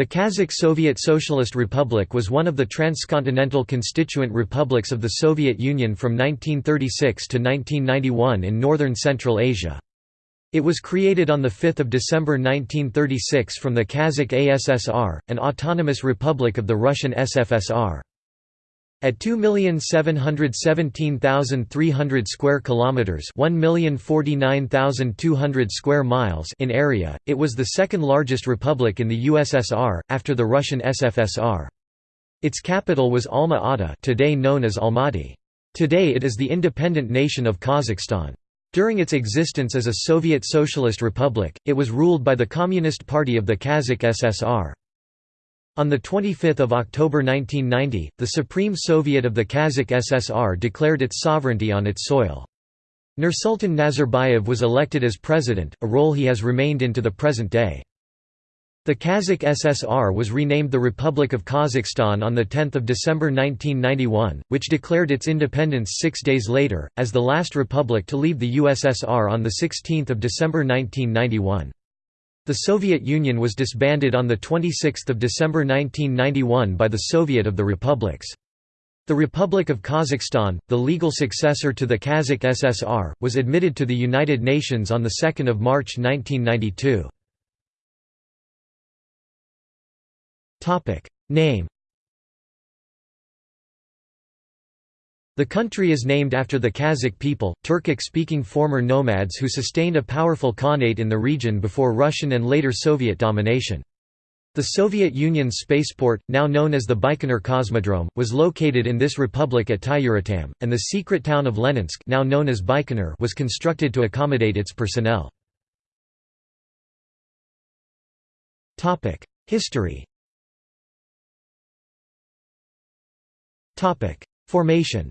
The Kazakh Soviet Socialist Republic was one of the transcontinental constituent republics of the Soviet Union from 1936 to 1991 in northern Central Asia. It was created on 5 December 1936 from the Kazakh ASSR, an autonomous republic of the Russian SFSR. At 2,717,300 square kilometers, 1,049,200 square miles in area, it was the second largest republic in the USSR after the Russian SFSR. Its capital was Alma-Ata, today known as Almaty. Today it is the independent nation of Kazakhstan. During its existence as a Soviet Socialist Republic, it was ruled by the Communist Party of the Kazakh SSR. On 25 October 1990, the Supreme Soviet of the Kazakh SSR declared its sovereignty on its soil. Nursultan Nazarbayev was elected as president, a role he has remained in to the present day. The Kazakh SSR was renamed the Republic of Kazakhstan on 10 December 1991, which declared its independence six days later, as the last republic to leave the USSR on 16 December 1991. The Soviet Union was disbanded on 26 December 1991 by the Soviet of the Republics. The Republic of Kazakhstan, the legal successor to the Kazakh SSR, was admitted to the United Nations on 2 March 1992. Name The country is named after the Kazakh people, Turkic-speaking former nomads who sustained a powerful khanate in the region before Russian and later Soviet domination. The Soviet Union's spaceport, now known as the Baikonur Cosmodrome, was located in this republic at Tyuratam, and the secret town of Leninsk now known as Baikonur was constructed to accommodate its personnel. History Formation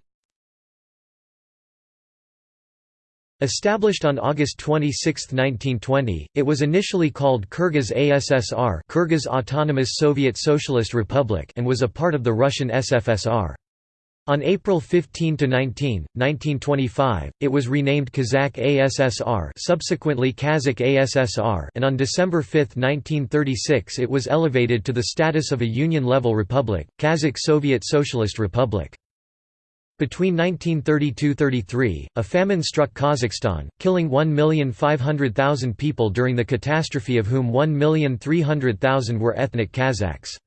Established on August 26, 1920, it was initially called Kyrgyz ASSR Kyrgyz Autonomous Soviet Socialist Republic and was a part of the Russian SFSR. On April 15 to 19, 1925, it was renamed Kazakh ASSR subsequently Kazakh ASSR and on December 5, 1936 it was elevated to the status of a Union-level republic, Kazakh Soviet Socialist Republic. Between 1932–33, a famine struck Kazakhstan, killing 1,500,000 people during the catastrophe of whom 1,300,000 were ethnic Kazakhs.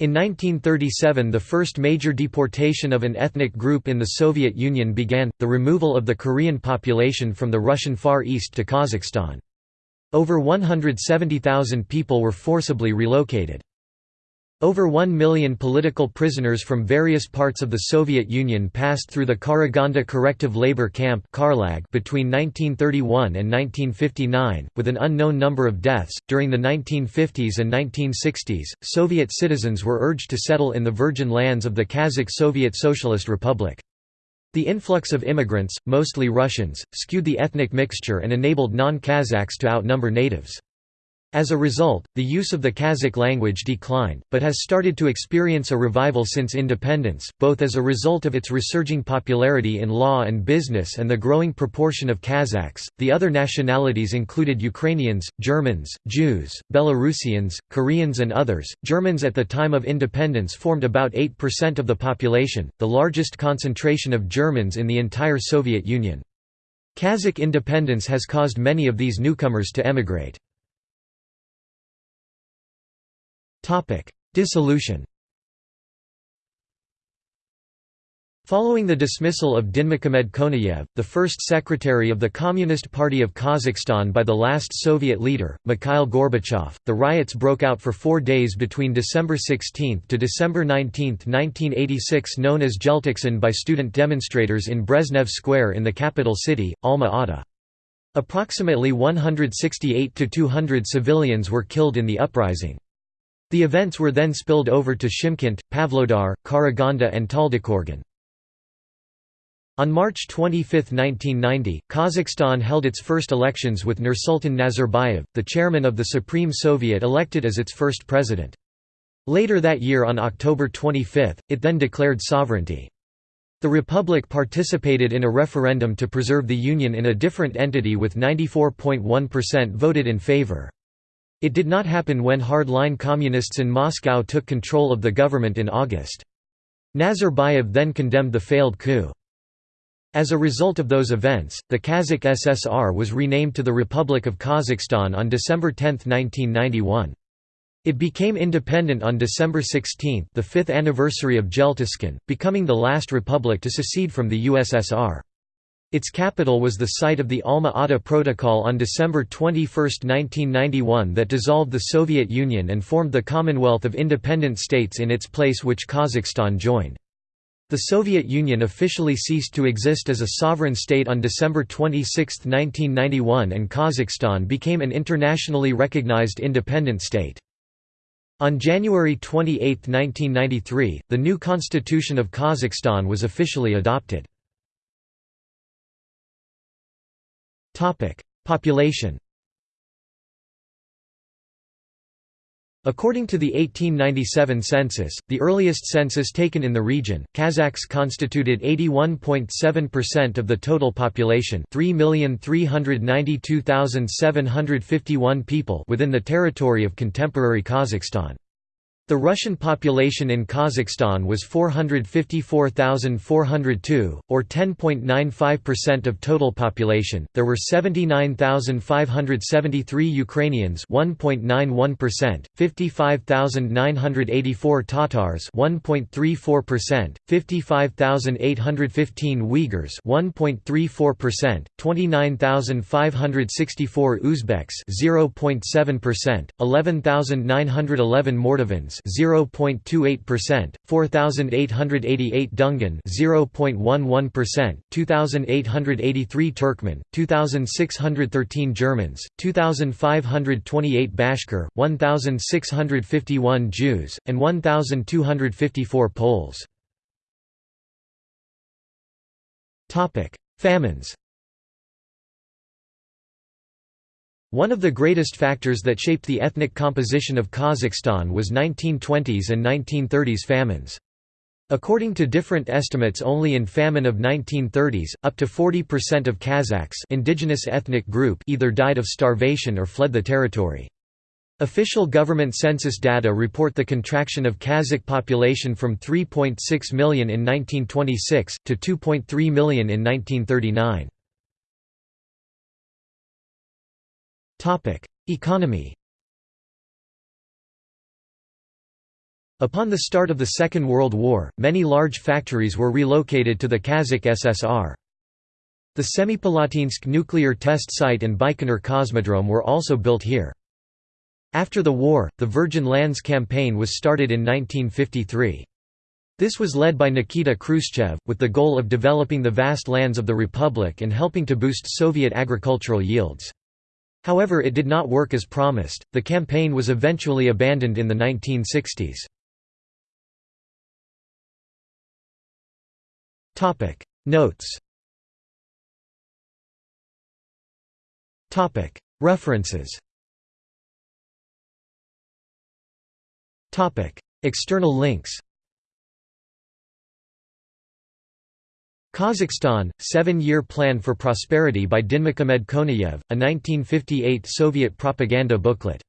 In 1937 the first major deportation of an ethnic group in the Soviet Union began, the removal of the Korean population from the Russian Far East to Kazakhstan. Over 170,000 people were forcibly relocated. Over one million political prisoners from various parts of the Soviet Union passed through the Karaganda Corrective Labor Camp between 1931 and 1959, with an unknown number of deaths. During the 1950s and 1960s, Soviet citizens were urged to settle in the virgin lands of the Kazakh Soviet Socialist Republic. The influx of immigrants, mostly Russians, skewed the ethnic mixture and enabled non-Kazakhs to outnumber natives. As a result, the use of the Kazakh language declined, but has started to experience a revival since independence, both as a result of its resurging popularity in law and business and the growing proportion of Kazakhs. The other nationalities included Ukrainians, Germans, Jews, Belarusians, Koreans, and others. Germans at the time of independence formed about 8% of the population, the largest concentration of Germans in the entire Soviet Union. Kazakh independence has caused many of these newcomers to emigrate. Dissolution Following the dismissal of Dinmuhamed Konayev, the first secretary of the Communist Party of Kazakhstan by the last Soviet leader, Mikhail Gorbachev, the riots broke out for four days between December 16 to December 19, 1986 known as Jeltoksan by student demonstrators in Brezhnev Square in the capital city, Alma-Ata. Approximately 168–200 civilians were killed in the uprising. The events were then spilled over to Shymkent, Pavlodar, Karaganda and Taldykorgan. On March 25, 1990, Kazakhstan held its first elections with Nursultan Nazarbayev, the chairman of the Supreme Soviet elected as its first president. Later that year on October 25, it then declared sovereignty. The republic participated in a referendum to preserve the union in a different entity with 94.1% voted in favor. It did not happen when hard-line communists in Moscow took control of the government in August. Nazarbayev then condemned the failed coup. As a result of those events, the Kazakh SSR was renamed to the Republic of Kazakhstan on December 10, 1991. It became independent on December 16 the fifth anniversary of Jeltoksan, becoming the last republic to secede from the USSR. Its capital was the site of the Alma-Ata Protocol on December 21, 1991 that dissolved the Soviet Union and formed the Commonwealth of Independent States in its place which Kazakhstan joined. The Soviet Union officially ceased to exist as a sovereign state on December 26, 1991 and Kazakhstan became an internationally recognized independent state. On January 28, 1993, the new constitution of Kazakhstan was officially adopted. Population According to the 1897 census, the earliest census taken in the region, Kazakhs constituted 81.7% of the total population 3,392,751 people within the territory of contemporary Kazakhstan. The Russian population in Kazakhstan was 454,402, or 10.95% of total population. There were 79,573 Ukrainians, 1.91%, 55,984 Tatars, 1.34%, 55,815 Uyghurs, 1.34%, 29,564 Uzbeks, 0.7%, 11,911 Mordovans, 0.28%, 4888 Dungan 0.11%, 2883 Turkmen, 2613 Germans, 2528 Bashkir, 1651 Jews, and 1254 Poles. Famines One of the greatest factors that shaped the ethnic composition of Kazakhstan was 1920s and 1930s famines. According to different estimates only in famine of 1930s, up to 40% of Kazakhs indigenous ethnic group either died of starvation or fled the territory. Official government census data report the contraction of Kazakh population from 3.6 million in 1926, to 2.3 million in 1939. Economy Upon the start of the Second World War, many large factories were relocated to the Kazakh SSR. The Semipalatinsk nuclear test site and Baikonur Cosmodrome were also built here. After the war, the Virgin Lands campaign was started in 1953. This was led by Nikita Khrushchev, with the goal of developing the vast lands of the Republic and helping to boost Soviet agricultural yields. However it did not work as promised, the campaign was eventually abandoned in the 1960s. Notes. References. External links Kazakhstan, Seven-Year Plan for Prosperity by Dinmukamed Konayev, a 1958 Soviet propaganda booklet